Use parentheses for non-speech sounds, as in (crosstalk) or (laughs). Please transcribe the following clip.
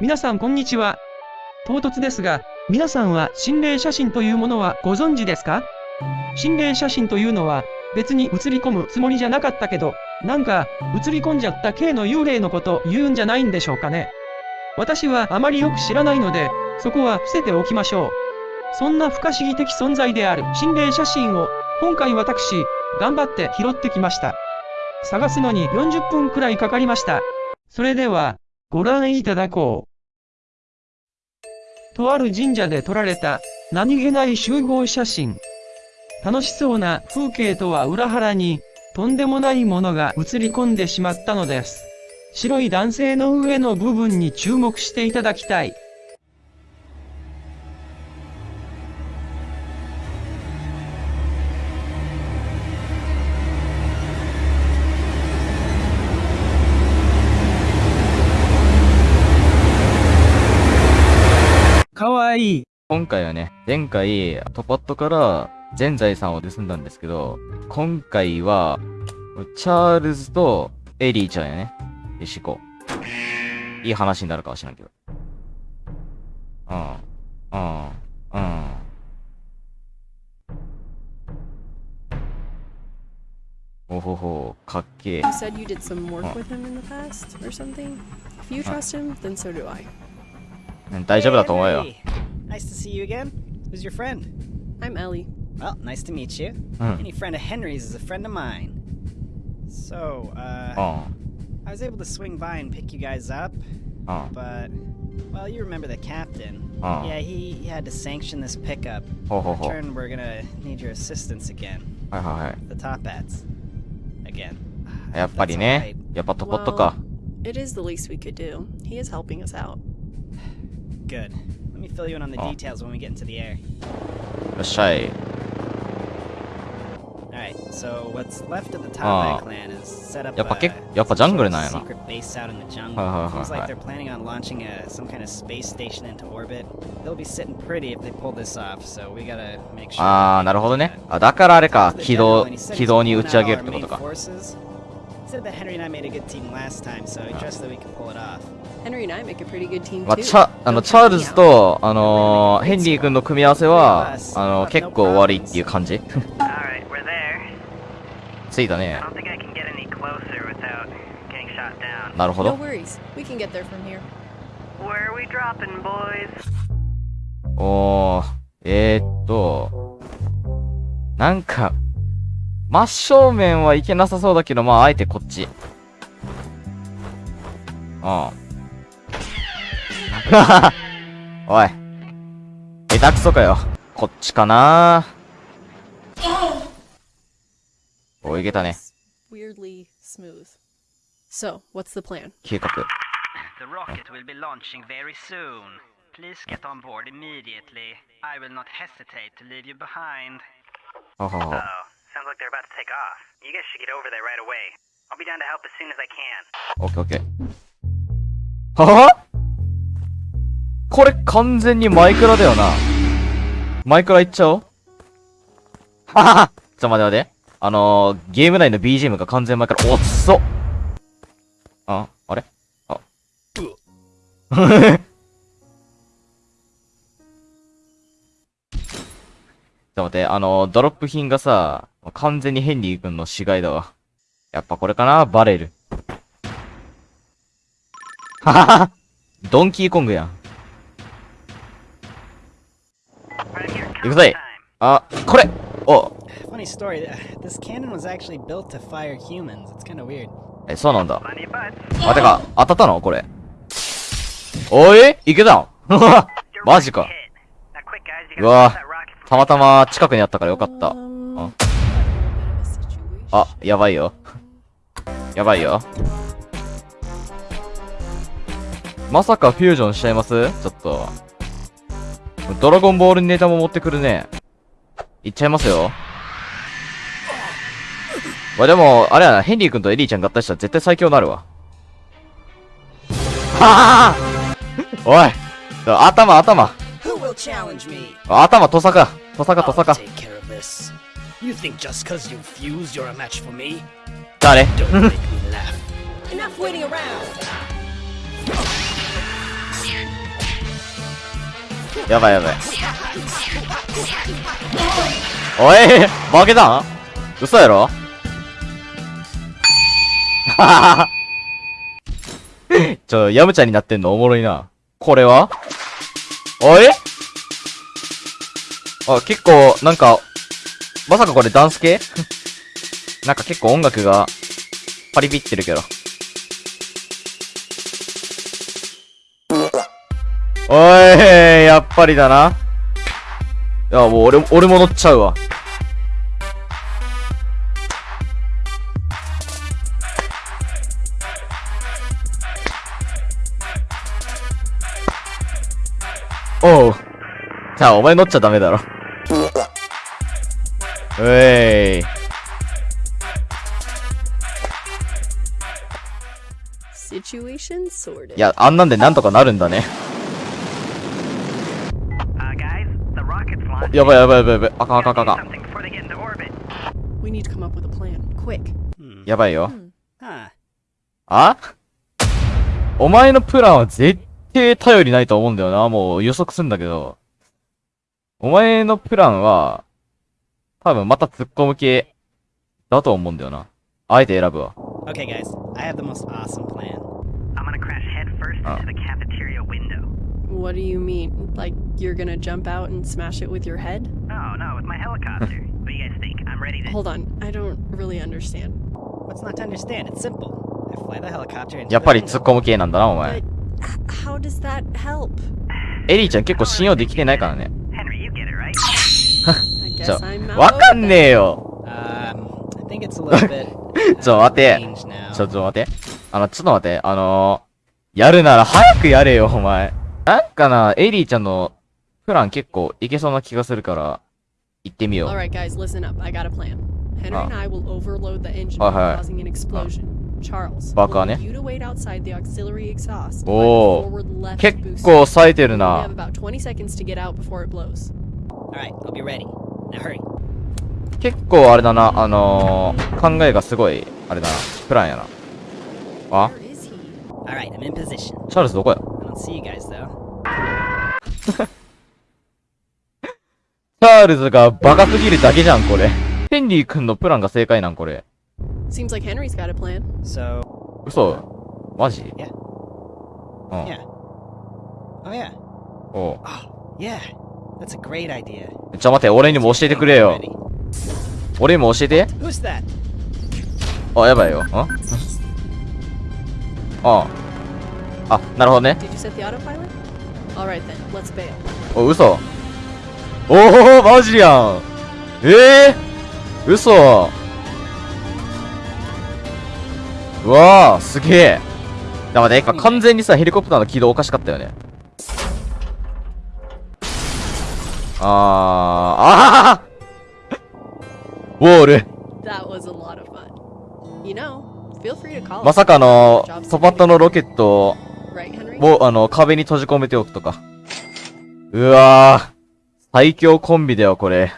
皆さんこんにちは。唐突ですが、皆さんは心霊写真というものはご存知ですか？心霊写真というのは、別に映り込むつもりじゃなかったけど、なんか、映り込んじゃった系の幽霊のこと言うんじゃないんでしょうかね。私はあまりよく知らないので、そこは伏せておきましょう。そんな不可思議的存在である心霊写真を、今回私、頑張って拾ってきました。探すのに40分くらいかかりました。それでは、ご覧いただこう。とある神社で撮られた何気ない集合写真。楽しそうな風景とは裏腹に、とんでもないものが映り込んでしまったのです。白い男性の上の部分に注目していただきたい。かわいい。今回はね、前回、トパットから全財産を盗んだんですけど、今回は、チャールズとエリーちゃんやね。よし行こう。いい話になるかは知らんけど。うん。うん。うん。おほほ、かっけえ。You said you did some work with him in the past or something? If you trust him, then so do I. 大丈夫だと思うよ。 Nice to see you again. Who's your friend? I'm Ellie. Well, nice to meet you. Hmm. Any friend of Henry's is a friend of mine. So, う uh, ん。 I was able to swing by and pick you guys up, うん。 but, well, you remember the captain. Oh. Yeah, he, he had to sanction this pickup. ほうほうほう。 Turn, we're gonna need your assistance again. はいはいはい。 The top hats. Again. やっぱりね。やっぱトポットか。 It is the least we could do. He is helping us out. Good. Let me fill you in on the Oh. details when we get into the air. よっしゃい。Alright, so what's left of the Ah. Tabai clan is set up やっぱ a, けやっぱジャングルなんやな secret base out in the jungle. Seems like はい they're planning on launching a, some kind of space station into orbit. They'll be sitting pretty if they pull this off, so we gotta make sure. あー、なるほどね。あ、だからあれか。軌道、軌道に打ち上げるってことか。Said that Henry and I made a good team last time, so he trusts that we can pull it off. Henry and I make a pretty good team まあ、too. チャ、あの、チャールズ.と、あのー、ヘンリー君の組み合わせは、あの、結構悪いっていう感じ Alright, we're there. ついたね I。don't think I can get any closer without getting shot down. なるほ No ど。worries. We can get there from here. Where are we dropping, boys? おー、えー、っと、なんか、真正面はいけなさそうだけど、まあ、あえてこっち。うん。おい。下手くそかよ。こっちかなおい、いけたね。Weirdly smooth. So, what's the plan? 計画。The rocket will be launching very soon. Please get on board immediately. I will not hesitate to leave you behind. Oh, は。Sounds like they're about to take off. You guys should get over there right away. I'll be down to help as soon as I can. オッケーオッケー。ははこれ完全にマイクラだよな。マイクラいっちゃおうはははちょっと待って待って。あのー、ゲーム内の BGM が完全マイクラ。おっそあ、あれあ。待って、あの、ドロップ品がさ、完全にヘンリー君の死骸だわ。やっぱこれかな？バレル。ドンキーコングやん。行くいあ、これお Funny え、そうなんだ。あ、てか、当たったの？これ。おい？いけたん (laughs) マジか。うわ。たまたま近くにあったからよかった。Um, Oh. あ、やばいよ。やばいよ。まさかフュージョンしちゃいます？ちょっと。ドラゴンボールネタも持ってくるね。いっちゃいますよ。まあでも、あれやな、ヘンリー君とエリーちゃん合体したら絶対最強になるわ。はぁ (laughs) おい頭、頭頭トサカトサカトサカ。やばいやばいおい負けた嘘やろちょ、ヤムちゃんになってんのおもろいな。これはおいあ、結構、なんか、まさかこれダンス系？(laughs) なんか結構音楽が、パリピってるけど。おい、やっぱりだな。いや、もう俺、俺も乗っちゃうわ。おう。じゃあ、お前乗っちゃダメだろ。うえい。Situation sorted. いや、あんなんでなんとかなるんだね。Uh, guys, the rocket's launching. やばいやばいやばいやばい。あかんあかんあかんあかん。Something before they get into orbit. We need to come up with a plan. Quick. Hmm. やばいよ。あお前のプランは絶対頼りないと思うんだよな。もう予測すんだけど。お前のプランは、多分また突っ込む系だと思うんだよな。あえて選ぶわ。Okay, guys, I have the most awesome plan. I'm gonna crash headfirst Oh. into the cafeteria window. What do you mean? Like you're gonna jump out and smash it with your head? No, no, with my helicopter. what do you guys think? I'm ready to. Hold on. I don't really understand. What's not to understand? It's simple. I fly the helicopter into やっぱり.突っ込む系なんだな、お前 But。how does that help? エリーちゃん結構信用できてないからね。Henry, you get it, right? I guess (laughs) ち、わかんねえよ。(laughs) ちょ、っと待って。ちょ、っと待って。あの、ちょっと待って。あの、やるなら早くやれよ、お前。なんかな、エリーちゃんのプラン結構いけそうな気がするから、行ってみよう。バカね。おお、結構咲いてるな。結構あれだな、あの、考えがすごい、あれだな、プランやな。あ？チャールズどこや？(laughs) チャールズがバカすぎるだけじゃん、これ。ヘンリー君のプランが正解なん、これ。嘘？マジ？Yeah. Yeah. うん。Oh, yeah. おう。Oh, yeah. That's a great idea. ちょ、待って、俺にも教えてくれよ。俺にも教えて。Who's that? あ、やばいよ。ん？ああ。なるほどね。Did you set the autopilot? Alright then, let's bail. お、嘘。おお、マジやん。ええー、嘘。うわあ、すげえ。だからね、今完全にさ、ヘリコプターの軌道おかしかったよね。あー、あーウォール。ま.さかの、トパットのロケットを、あの、壁に閉じ込めておくとか。うわぁ。最強コンビだよ、これ。